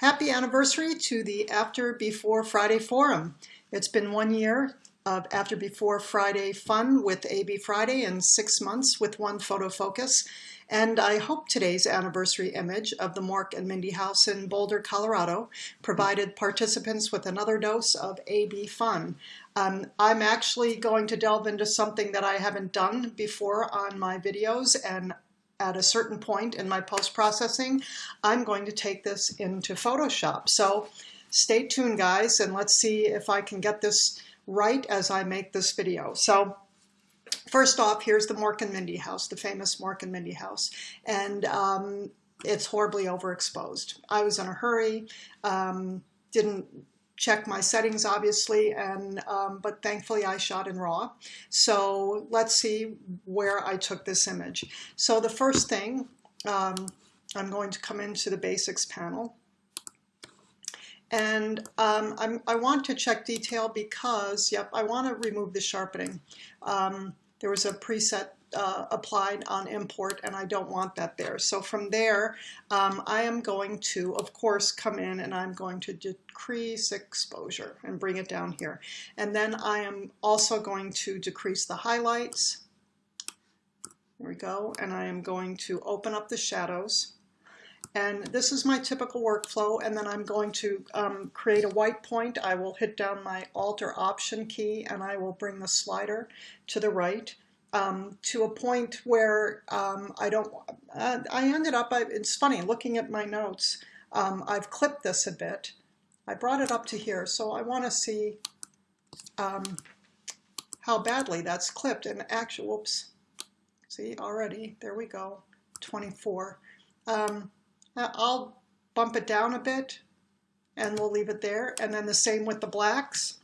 Happy anniversary to the After Before Friday Forum. It's been one year of After Before Friday fun with AB Friday and six months with one photo focus. And I hope today's anniversary image of the Mork and Mindy House in Boulder, Colorado provided participants with another dose of AB fun. Um, I'm actually going to delve into something that I haven't done before on my videos and at a certain point in my post-processing, I'm going to take this into Photoshop. So stay tuned, guys, and let's see if I can get this right as I make this video. So first off, here's the Mork and Mindy house, the famous Mork and Mindy house. And um, it's horribly overexposed. I was in a hurry, um, didn't check my settings obviously and um, but thankfully I shot in raw. So let's see where I took this image. So the first thing um, I'm going to come into the basics panel. And um, i want to check detail because yep I want to remove the sharpening. Um, there was a preset uh, applied on import and I don't want that there. So from there, um, I am going to, of course, come in and I'm going to decrease exposure and bring it down here. And then I am also going to decrease the highlights. There we go. And I am going to open up the shadows. And this is my typical workflow. And then I'm going to um, create a white point. I will hit down my Alt or Option key and I will bring the slider to the right um, to a point where um, I don't, uh, I ended up, I, it's funny, looking at my notes, um, I've clipped this a bit. I brought it up to here, so I want to see um, how badly that's clipped. And actually, whoops, see already, there we go, 24. Um, I'll bump it down a bit and we'll leave it there. And then the same with the blacks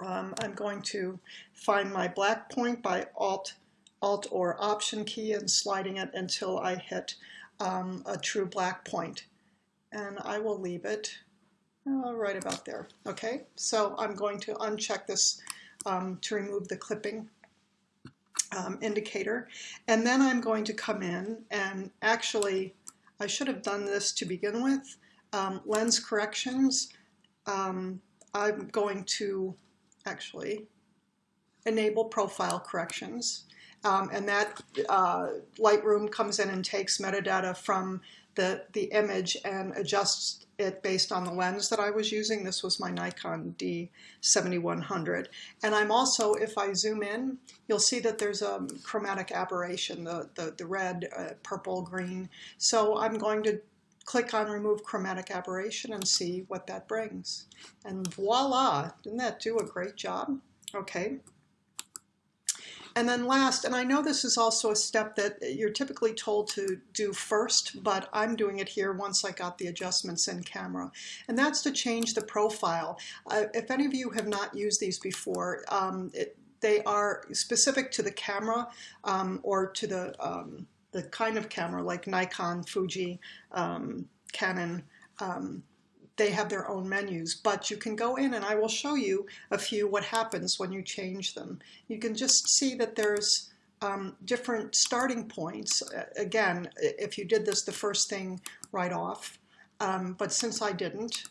um, I'm going to find my black point by Alt, Alt or Option key and sliding it until I hit um, a true black point. And I will leave it uh, right about there. Okay, so I'm going to uncheck this um, to remove the clipping um, indicator. And then I'm going to come in and actually, I should have done this to begin with. Um, lens corrections, um, I'm going to actually, enable profile corrections. Um, and that uh, Lightroom comes in and takes metadata from the, the image and adjusts it based on the lens that I was using. This was my Nikon D7100. And I'm also, if I zoom in, you'll see that there's a chromatic aberration, the, the, the red, uh, purple, green. So I'm going to click on remove chromatic aberration and see what that brings. And voila, didn't that do a great job? Okay. And then last, and I know this is also a step that you're typically told to do first, but I'm doing it here once I got the adjustments in camera. And that's to change the profile. Uh, if any of you have not used these before, um, it, they are specific to the camera um, or to the um, the kind of camera like Nikon, Fuji, um, Canon, um, they have their own menus, but you can go in and I will show you a few what happens when you change them. You can just see that there's um, different starting points. Again, if you did this the first thing right off, um, but since I didn't,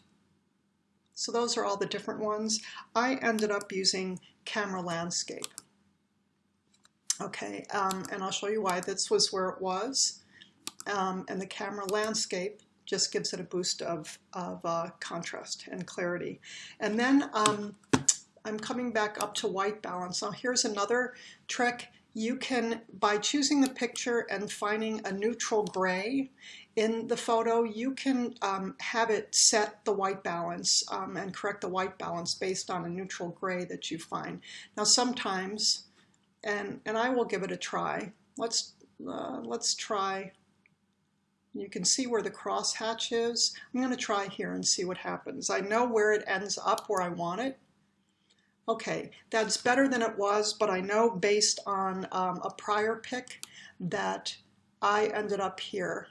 so those are all the different ones. I ended up using camera landscape. Okay, um, and I'll show you why. This was where it was. Um, and the camera landscape just gives it a boost of, of uh, contrast and clarity. And then um, I'm coming back up to white balance. Now here's another trick. You can, by choosing the picture and finding a neutral gray in the photo, you can um, have it set the white balance um, and correct the white balance based on a neutral gray that you find. Now sometimes and, and I will give it a try. Let's, uh, let's try, you can see where the crosshatch is. I'm going to try here and see what happens. I know where it ends up where I want it. Okay, that's better than it was, but I know based on um, a prior pick that I ended up here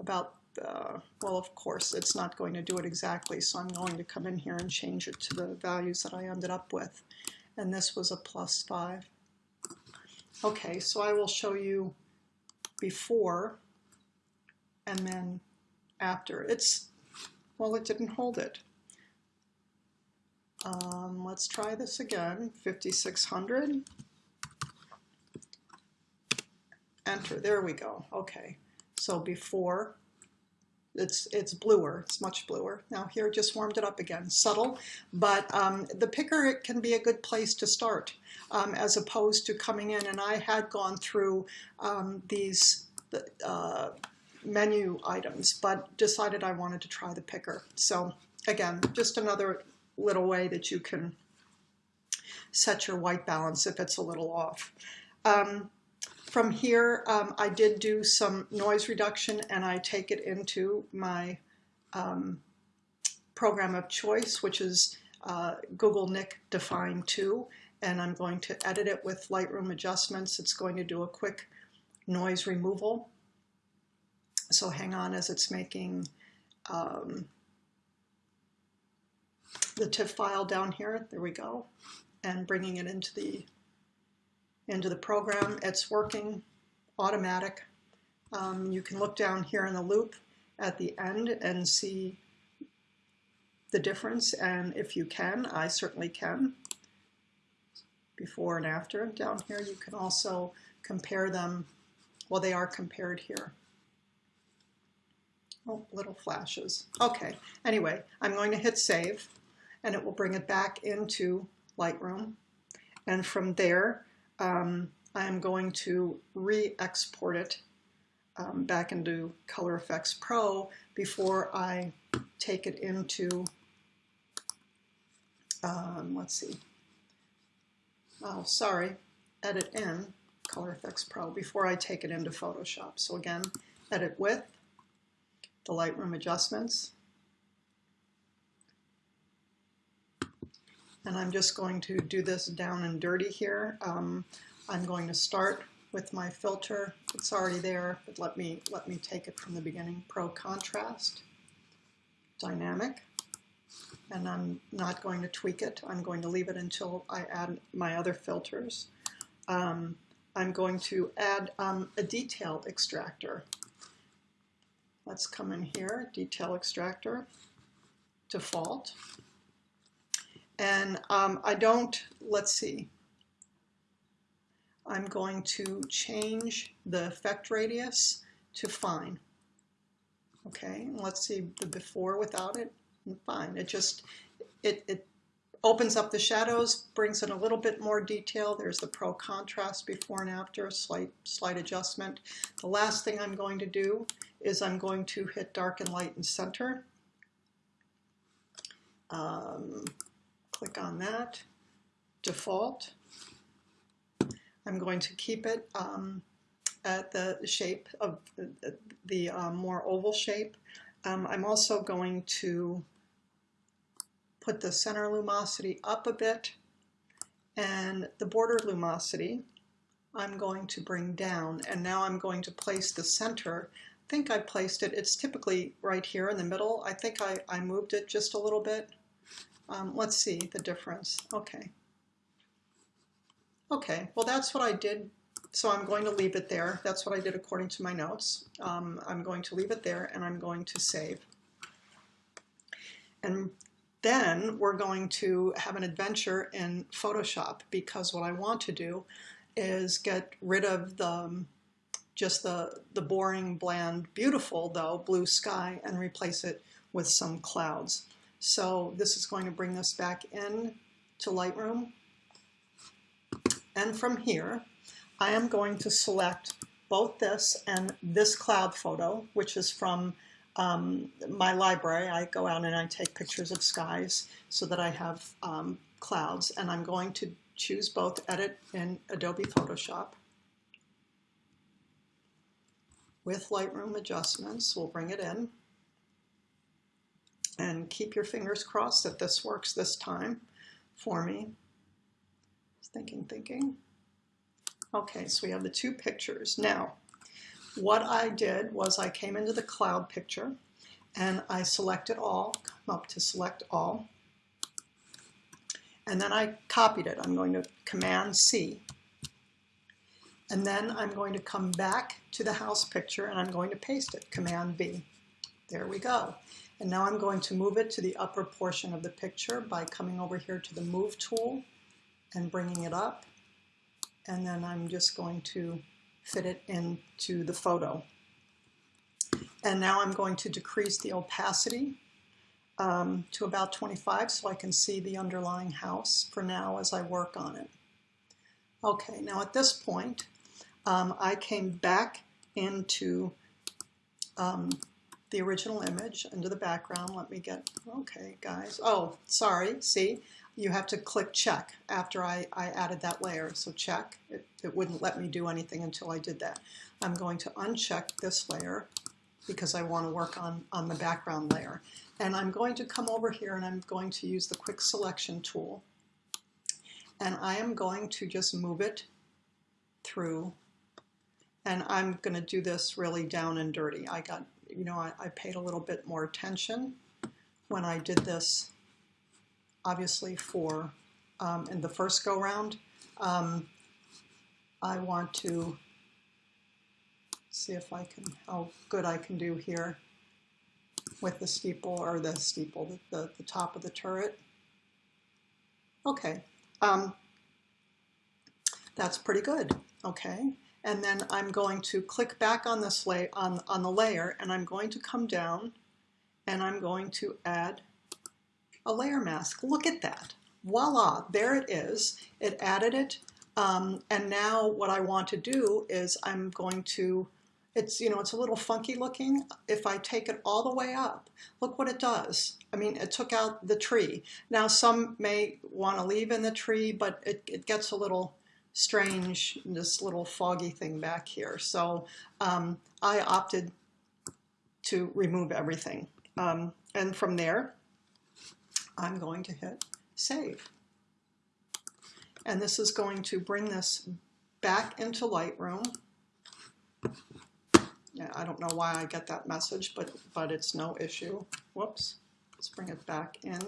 about, uh, well, of course, it's not going to do it exactly, so I'm going to come in here and change it to the values that I ended up with. And this was a plus 5. Okay, so I will show you before and then after. It's well, it didn't hold it. Um, let's try this again, 5600. Enter, there we go, okay. So before, it's, it's bluer, it's much bluer. Now here, just warmed it up again, subtle, but um, the picker it can be a good place to start um, as opposed to coming in, and I had gone through um, these uh, menu items, but decided I wanted to try the picker. So again, just another little way that you can set your white balance if it's a little off. Um, from here, um, I did do some noise reduction and I take it into my um, program of choice, which is uh, Google Nik Dfine 2. And I'm going to edit it with Lightroom adjustments. It's going to do a quick noise removal. So hang on as it's making um, the TIFF file down here. There we go. And bringing it into the into the program. It's working automatic. Um, you can look down here in the loop at the end and see the difference. And if you can, I certainly can, before and after. Down here, you can also compare them. Well, they are compared here. Oh, little flashes. Okay, anyway, I'm going to hit save and it will bring it back into Lightroom. And from there, um, I'm going to re-export it um, back into Color Efex Pro before I take it into, um, let's see, oh, sorry, edit in Color Efex Pro before I take it into Photoshop. So again, edit with the Lightroom adjustments, And I'm just going to do this down and dirty here. Um, I'm going to start with my filter. It's already there, but let me, let me take it from the beginning. Pro Contrast, Dynamic, and I'm not going to tweak it. I'm going to leave it until I add my other filters. Um, I'm going to add um, a detail extractor. Let's come in here, detail extractor, default. And um, I don't, let's see, I'm going to change the effect radius to fine. Okay, let's see the before without it, fine. It just, it, it opens up the shadows, brings in a little bit more detail. There's the pro contrast before and after, slight, slight adjustment. The last thing I'm going to do is I'm going to hit dark and light and center. Um, click on that, default. I'm going to keep it um, at the shape of the, the um, more oval shape. Um, I'm also going to put the center lumosity up a bit and the border lumosity I'm going to bring down and now I'm going to place the center I think I placed it, it's typically right here in the middle. I think I, I moved it just a little bit. Um, let's see the difference. Okay. Okay, well that's what I did. So I'm going to leave it there. That's what I did according to my notes. Um, I'm going to leave it there and I'm going to save. And then we're going to have an adventure in Photoshop because what I want to do is get rid of the um, just the, the boring, bland, beautiful, though, blue sky and replace it with some clouds. So this is going to bring us back in to Lightroom. And from here, I am going to select both this and this cloud photo, which is from um, my library. I go out and I take pictures of skies so that I have um, clouds. And I'm going to choose both Edit in Adobe Photoshop. With Lightroom adjustments, we'll bring it in and keep your fingers crossed that this works this time for me. Thinking, thinking. Okay, so we have the two pictures. Now, what I did was I came into the cloud picture and I selected all, come up to select all, and then I copied it. I'm going to Command C. And then I'm going to come back to the house picture and I'm going to paste it, Command V. There we go. And now I'm going to move it to the upper portion of the picture by coming over here to the Move tool and bringing it up. And then I'm just going to fit it into the photo. And now I'm going to decrease the opacity um, to about 25 so I can see the underlying house for now as I work on it. Okay, now at this point, um, I came back into um, the original image, into the background. Let me get, okay, guys. Oh, sorry, see? You have to click check after I, I added that layer. So check. It, it wouldn't let me do anything until I did that. I'm going to uncheck this layer because I want to work on, on the background layer. And I'm going to come over here and I'm going to use the quick selection tool. And I am going to just move it through. And I'm going to do this really down and dirty. I got, you know, I, I paid a little bit more attention when I did this, obviously for um, in the first go round. Um, I want to see if I can, how good I can do here with the steeple or the steeple, the, the, top of the turret. Okay, um, that's pretty good, okay? And then I'm going to click back on this lay on, on the layer and I'm going to come down and I'm going to add a layer mask. Look at that. Voila, there it is. It added it. Um, and now what I want to do is I'm going to it's, you know, it's a little funky looking. If I take it all the way up, look what it does. I mean, it took out the tree. Now, some may want to leave in the tree, but it, it gets a little strange, this little foggy thing back here. So um, I opted to remove everything. Um, and from there, I'm going to hit save. And this is going to bring this back into Lightroom. Yeah, I don't know why I get that message, but, but it's no issue. Whoops. Let's bring it back in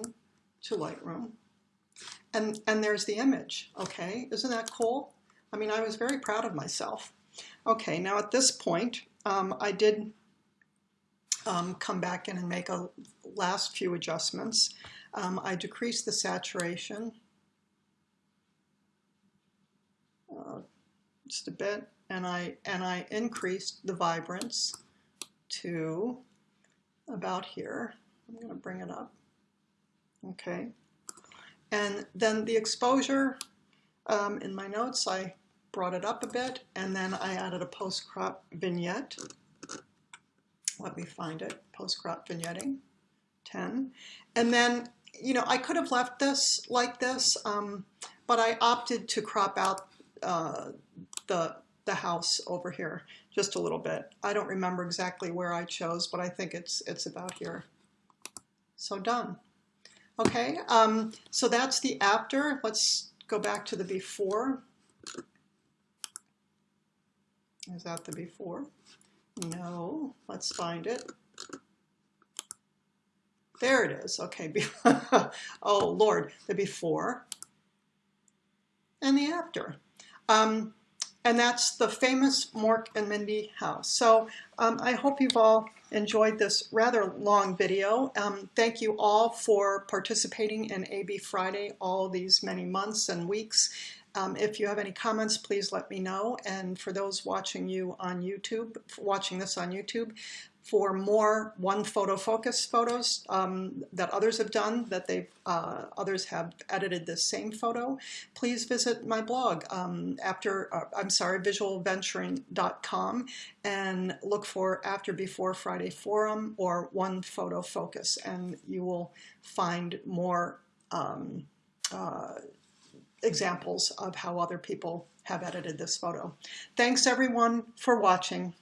to Lightroom. And, and there's the image, okay? Isn't that cool? I mean, I was very proud of myself. Okay, now at this point, um, I did um, come back in and make a last few adjustments. Um, I decreased the saturation uh, just a bit and I, and I increased the vibrance to about here. I'm going to bring it up. Okay. And then the exposure, um, in my notes, I brought it up a bit, and then I added a post-crop vignette. Let me find it, post-crop vignetting, 10. And then, you know, I could have left this like this, um, but I opted to crop out uh, the the house over here just a little bit. I don't remember exactly where I chose, but I think it's, it's about here. So done. Okay, um, so that's the after. Let's go back to the before. Is that the before? No, let's find it. There it is. Okay. oh, Lord, the before and the after. Um, and that's the famous Mork and Mindy house. So um, I hope you've all enjoyed this rather long video. Um, thank you all for participating in AB Friday all these many months and weeks. Um, if you have any comments, please let me know. And for those watching you on YouTube, watching this on YouTube, for more one photo focus photos um, that others have done, that they've uh, others have edited this same photo, please visit my blog um, after uh, I'm sorry visualventuring.com and look for After Before Friday Forum or One Photo Focus, and you will find more um, uh, examples of how other people have edited this photo. Thanks everyone for watching.